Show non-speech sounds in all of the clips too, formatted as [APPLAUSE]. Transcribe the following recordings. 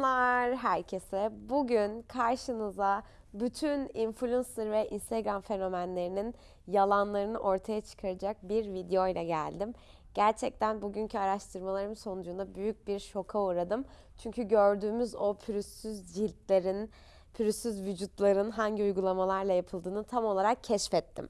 Selamlar herkese. Bugün karşınıza bütün influencer ve Instagram fenomenlerinin yalanlarını ortaya çıkaracak bir video ile geldim. Gerçekten bugünkü araştırmalarım sonucunda büyük bir şoka uğradım. Çünkü gördüğümüz o pürüzsüz ciltlerin, pürüzsüz vücutların hangi uygulamalarla yapıldığını tam olarak keşfettim.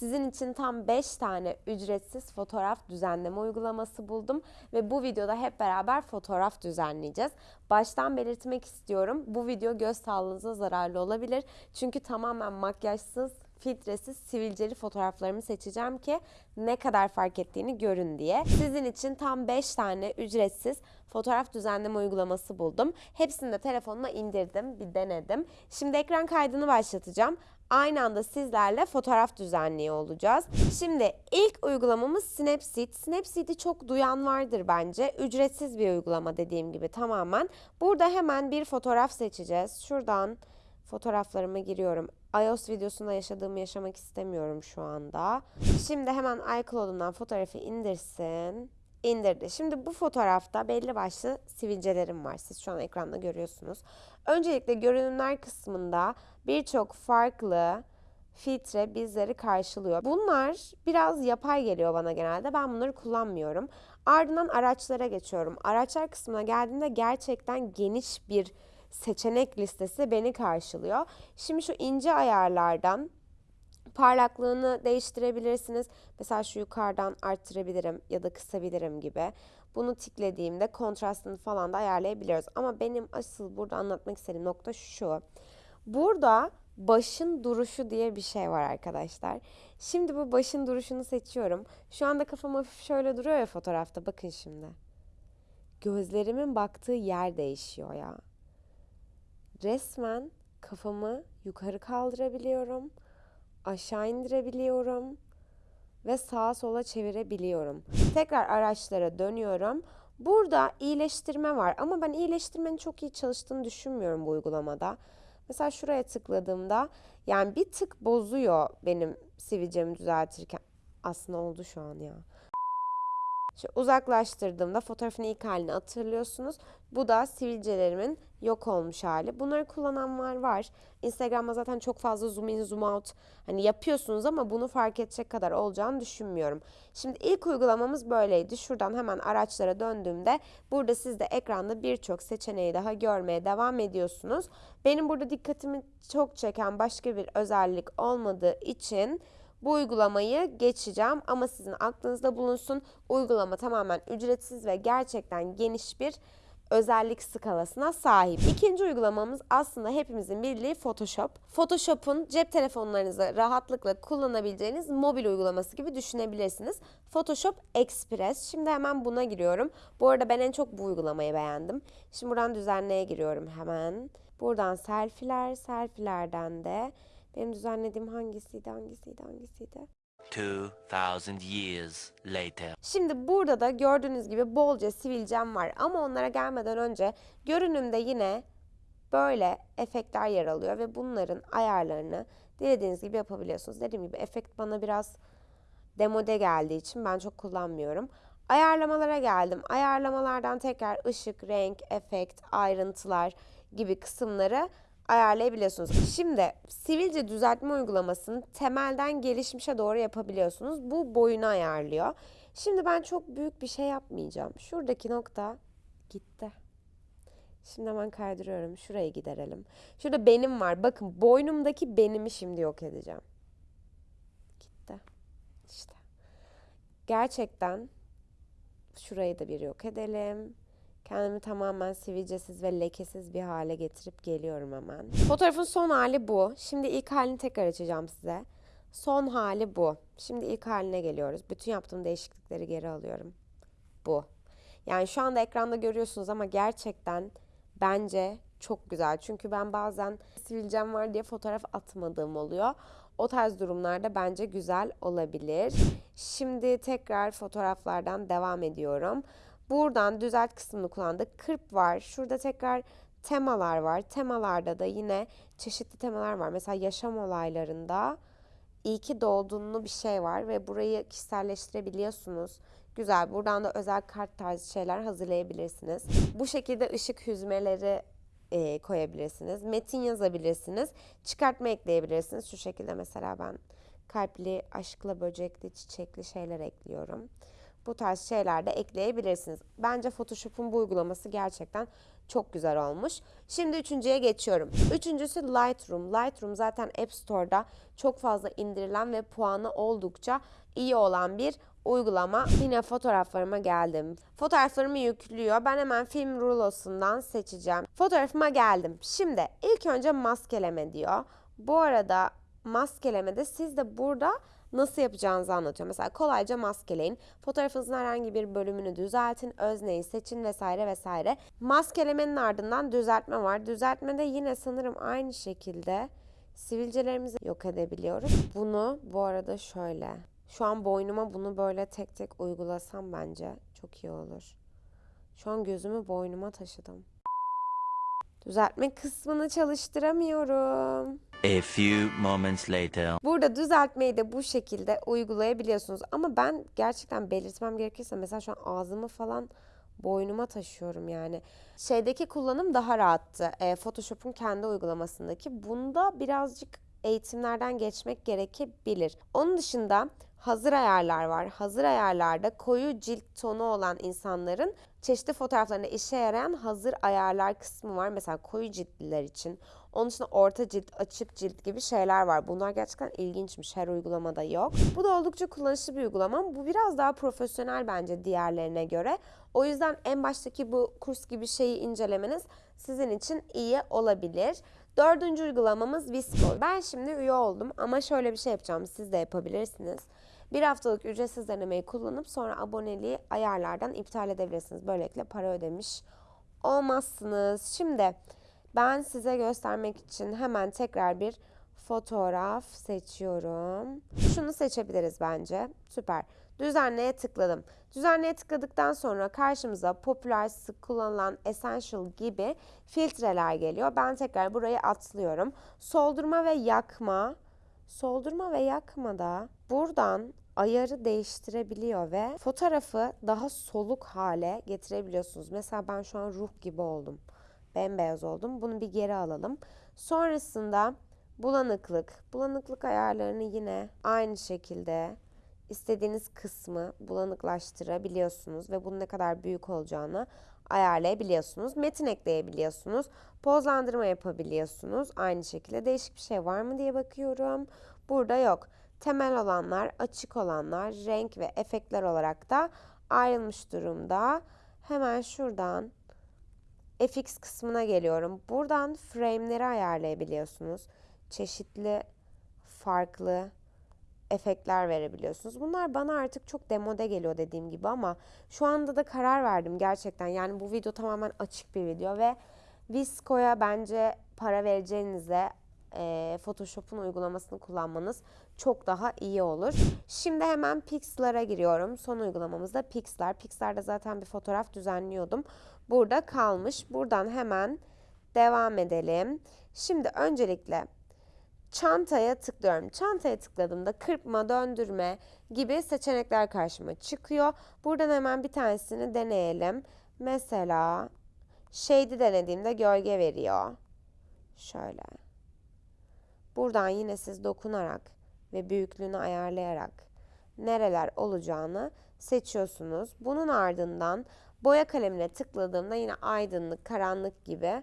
Sizin için tam 5 tane ücretsiz fotoğraf düzenleme uygulaması buldum ve bu videoda hep beraber fotoğraf düzenleyeceğiz. Baştan belirtmek istiyorum. Bu video göz sağlığınıza zararlı olabilir. Çünkü tamamen makyajsız, filtresiz, sivilceli fotoğraflarımı seçeceğim ki ne kadar fark ettiğini görün diye. Sizin için tam 5 tane ücretsiz fotoğraf düzenleme uygulaması buldum. Hepsini de telefonuma indirdim, bir denedim. Şimdi ekran kaydını başlatacağım. Aynı anda sizlerle fotoğraf düzenliyor olacağız. Şimdi ilk uygulamamız Snapseed. Snapseed'i çok duyan vardır bence. Ücretsiz bir uygulama dediğim gibi tamamen. Burada hemen bir fotoğraf seçeceğiz. Şuradan fotoğraflarıma giriyorum. iOS videosunda yaşadığımı yaşamak istemiyorum şu anda. Şimdi hemen iCloud'umdan fotoğrafı indirsin. İndirdi. Şimdi bu fotoğrafta belli başlı sivilcelerim var. Siz şu an ekranda görüyorsunuz. Öncelikle görünümler kısmında birçok farklı filtre bizleri karşılıyor. Bunlar biraz yapay geliyor bana genelde. Ben bunları kullanmıyorum. Ardından araçlara geçiyorum. Araçlar kısmına geldiğinde gerçekten geniş bir seçenek listesi beni karşılıyor. Şimdi şu ince ayarlardan parlaklığını değiştirebilirsiniz. Mesela şu yukarıdan arttırabilirim ya da kısabilirim gibi. Bunu tiklediğimde kontrastını falan da ayarlayabiliyoruz. Ama benim asıl burada anlatmak istediğim nokta şu. Burada başın duruşu diye bir şey var arkadaşlar. Şimdi bu başın duruşunu seçiyorum. Şu anda kafam hafif şöyle duruyor ya fotoğrafta. Bakın şimdi. Gözlerimin baktığı yer değişiyor ya. Resmen kafamı yukarı kaldırabiliyorum. Aşağı indirebiliyorum ve sağa sola çevirebiliyorum. Tekrar araçlara dönüyorum. Burada iyileştirme var ama ben iyileştirmenin çok iyi çalıştığını düşünmüyorum bu uygulamada. Mesela şuraya tıkladığımda yani bir tık bozuyor benim sivilcemi düzeltirken. Aslında oldu şu an ya. Şu uzaklaştırdığımda fotoğrafın ilk halini hatırlıyorsunuz. Bu da sivilcelerimin yok olmuş hali. Bunları kullananlar var. Instagram'da zaten çok fazla zoom in zoom out hani yapıyorsunuz ama bunu fark edecek kadar olacağını düşünmüyorum. Şimdi ilk uygulamamız böyleydi. Şuradan hemen araçlara döndüğümde burada siz de ekranda birçok seçeneği daha görmeye devam ediyorsunuz. Benim burada dikkatimi çok çeken başka bir özellik olmadığı için bu uygulamayı geçeceğim ama sizin aklınızda bulunsun. Uygulama tamamen ücretsiz ve gerçekten geniş bir özellik skalasına sahip. İkinci uygulamamız aslında hepimizin bildiği Photoshop. Photoshop'un cep telefonlarınızda rahatlıkla kullanabileceğiniz mobil uygulaması gibi düşünebilirsiniz. Photoshop Express. Şimdi hemen buna giriyorum. Bu arada ben en çok bu uygulamayı beğendim. Şimdi buradan düzenleye giriyorum hemen. Buradan selfie'ler, selfie'lerden de benim düzenlediğim hangisiydi, hangisiydi, hangisiydi? 2000 years later. Şimdi burada da gördüğünüz gibi bolca sivilcem var ama onlara gelmeden önce görünümde yine böyle efektler yer alıyor ve bunların ayarlarını dilediğiniz gibi yapabiliyorsunuz. Dediğim gibi efekt bana biraz demode geldiği için ben çok kullanmıyorum. Ayarlamalara geldim. Ayarlamalardan tekrar ışık, renk, efekt, ayrıntılar gibi kısımları ayarlayabiliyorsunuz. Şimdi sivilce düzeltme uygulamasını temelden gelişmişe doğru yapabiliyorsunuz. Bu boyunu ayarlıyor. Şimdi ben çok büyük bir şey yapmayacağım. Şuradaki nokta gitti. Şimdi hemen kaydırıyorum. Şurayı giderelim. Şurada benim var. Bakın boynumdaki benimi şimdi yok edeceğim. Gitti. İşte. Gerçekten şurayı da bir yok edelim. Kendimi tamamen sivilcesiz ve lekesiz bir hale getirip geliyorum hemen. [LAUGHS] Fotoğrafın son hali bu. Şimdi ilk halini tekrar açacağım size. Son hali bu. Şimdi ilk haline geliyoruz. Bütün yaptığım değişiklikleri geri alıyorum. Bu. Yani şu anda ekranda görüyorsunuz ama gerçekten bence çok güzel. Çünkü ben bazen sivilcem var diye fotoğraf atmadığım oluyor. O tarz durumlarda bence güzel olabilir. Şimdi tekrar fotoğraflardan devam ediyorum. Buradan düzelt kısmını kullandık. Kırp var. Şurada tekrar temalar var. Temalarda da yine çeşitli temalar var. Mesela yaşam olaylarında iyi ki doğduğunu bir şey var ve burayı kişiselleştirebiliyorsunuz. güzel. Buradan da özel kart tarzı şeyler hazırlayabilirsiniz. Bu şekilde ışık hüzmeleri e, koyabilirsiniz. Metin yazabilirsiniz. Çıkartma ekleyebilirsiniz. Şu şekilde mesela ben kalpli, aşkla böcekli, çiçekli şeyler ekliyorum. Bu tarz şeyler de ekleyebilirsiniz. Bence Photoshop'un bu uygulaması gerçekten çok güzel olmuş. Şimdi üçüncüye geçiyorum. Üçüncüsü Lightroom. Lightroom zaten App Store'da çok fazla indirilen ve puanı oldukça iyi olan bir uygulama. Yine fotoğraflarıma geldim. Fotoğraflarımı yüklüyor. Ben hemen film rulosundan seçeceğim. Fotoğrafıma geldim. Şimdi ilk önce maskeleme diyor. Bu arada maskelemede siz de burada nasıl yapacağınızı anlatıyor. Mesela kolayca maskeleyin. Fotoğrafınızın herhangi bir bölümünü düzeltin, özneyi seçin vesaire vesaire. Maskelemenin ardından düzeltme var. Düzeltmede yine sanırım aynı şekilde sivilcelerimizi yok edebiliyoruz. Bunu bu arada şöyle. Şu an boynuma bunu böyle tek tek uygulasam bence çok iyi olur. Şu an gözümü boynuma taşıdım. Düzeltme kısmını çalıştıramıyorum. A few moments later. Burada düzeltmeyi de bu şekilde uygulayabiliyorsunuz. Ama ben gerçekten belirtmem gerekirse mesela şu an ağzımı falan boynuma taşıyorum yani. Şeydeki kullanım daha rahattı. E, Photoshop'un kendi uygulamasındaki. Bunda birazcık eğitimlerden geçmek gerekebilir. Onun dışında hazır ayarlar var. Hazır ayarlarda koyu cilt tonu olan insanların çeşitli fotoğraflarında işe yarayan hazır ayarlar kısmı var. Mesela koyu ciltliler için. Onun dışında orta cilt, açık cilt gibi şeyler var. Bunlar gerçekten ilginçmiş. Her uygulamada yok. Bu da oldukça kullanışlı bir uygulama. Bu biraz daha profesyonel bence diğerlerine göre. O yüzden en baştaki bu kurs gibi şeyi incelemeniz sizin için iyi olabilir. Dördüncü uygulamamız Visco. Ben şimdi üye oldum ama şöyle bir şey yapacağım. Siz de yapabilirsiniz. Bir haftalık ücretsiz denemeyi kullanıp sonra aboneliği ayarlardan iptal edebilirsiniz. Böylelikle para ödemiş olmazsınız. Şimdi ben size göstermek için hemen tekrar bir fotoğraf seçiyorum. Şunu seçebiliriz bence. Süper. Düzenleye tıkladım. Düzenleye tıkladıktan sonra karşımıza popüler, sık kullanılan essential gibi filtreler geliyor. Ben tekrar burayı atlıyorum. Soldurma ve yakma. Soldurma ve yakma da buradan ayarı değiştirebiliyor ve fotoğrafı daha soluk hale getirebiliyorsunuz. Mesela ben şu an ruh gibi oldum. Bembeyaz oldum. Bunu bir geri alalım. Sonrasında bulanıklık. Bulanıklık ayarlarını yine aynı şekilde istediğiniz kısmı bulanıklaştırabiliyorsunuz ve bunun ne kadar büyük olacağını ayarlayabiliyorsunuz. Metin ekleyebiliyorsunuz. Pozlandırma yapabiliyorsunuz. Aynı şekilde değişik bir şey var mı diye bakıyorum. Burada yok. Temel olanlar, açık olanlar, renk ve efektler olarak da ayrılmış durumda. Hemen şuradan FX kısmına geliyorum. Buradan frame'leri ayarlayabiliyorsunuz. Çeşitli farklı efektler verebiliyorsunuz. Bunlar bana artık çok demode geliyor dediğim gibi ama şu anda da karar verdim gerçekten. Yani bu video tamamen açık bir video ve Visco'ya bence para vereceğinize e, Photoshop'un uygulamasını kullanmanız çok daha iyi olur. Şimdi hemen Pixlar'a giriyorum. Son uygulamamız da Pixlar. Pixlar'da zaten bir fotoğraf düzenliyordum. Burada kalmış. Buradan hemen devam edelim. Şimdi öncelikle çantaya tıklıyorum. Çantaya tıkladığımda kırpma, döndürme gibi seçenekler karşıma çıkıyor. Buradan hemen bir tanesini deneyelim. Mesela shady denediğimde gölge veriyor. Şöyle. Buradan yine siz dokunarak ve büyüklüğünü ayarlayarak nereler olacağını seçiyorsunuz. Bunun ardından boya kalemine tıkladığımda yine aydınlık, karanlık gibi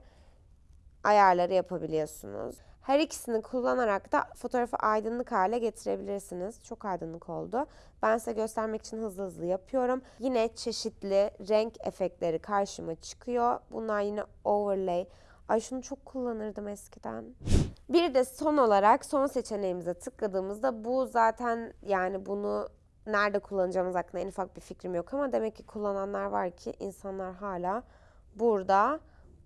ayarları yapabiliyorsunuz. Her ikisini kullanarak da fotoğrafı aydınlık hale getirebilirsiniz. Çok aydınlık oldu. Ben size göstermek için hızlı hızlı yapıyorum. Yine çeşitli renk efektleri karşıma çıkıyor. Bunlar yine overlay. Ay şunu çok kullanırdım eskiden. Bir de son olarak son seçeneğimize tıkladığımızda bu zaten yani bunu nerede kullanacağımız hakkında en ufak bir fikrim yok ama demek ki kullananlar var ki insanlar hala burada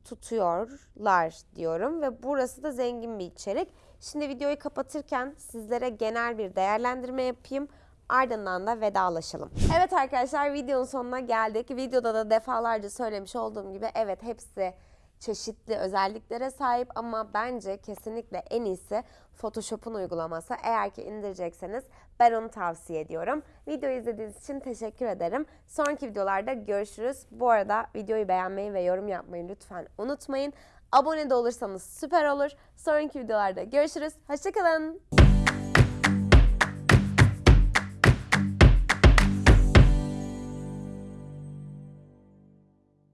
tutuyorlar diyorum ve burası da zengin bir içerik. Şimdi videoyu kapatırken sizlere genel bir değerlendirme yapayım. Ardından da vedalaşalım. Evet arkadaşlar videonun sonuna geldik. Videoda da defalarca söylemiş olduğum gibi evet hepsi çeşitli özelliklere sahip ama bence kesinlikle en iyisi Photoshop'un uygulaması. Eğer ki indirecekseniz ben onu tavsiye ediyorum. Videoyu izlediğiniz için teşekkür ederim. Sonraki videolarda görüşürüz. Bu arada videoyu beğenmeyi ve yorum yapmayı lütfen unutmayın. Abone de olursanız süper olur. Sonraki videolarda görüşürüz. Hoşçakalın.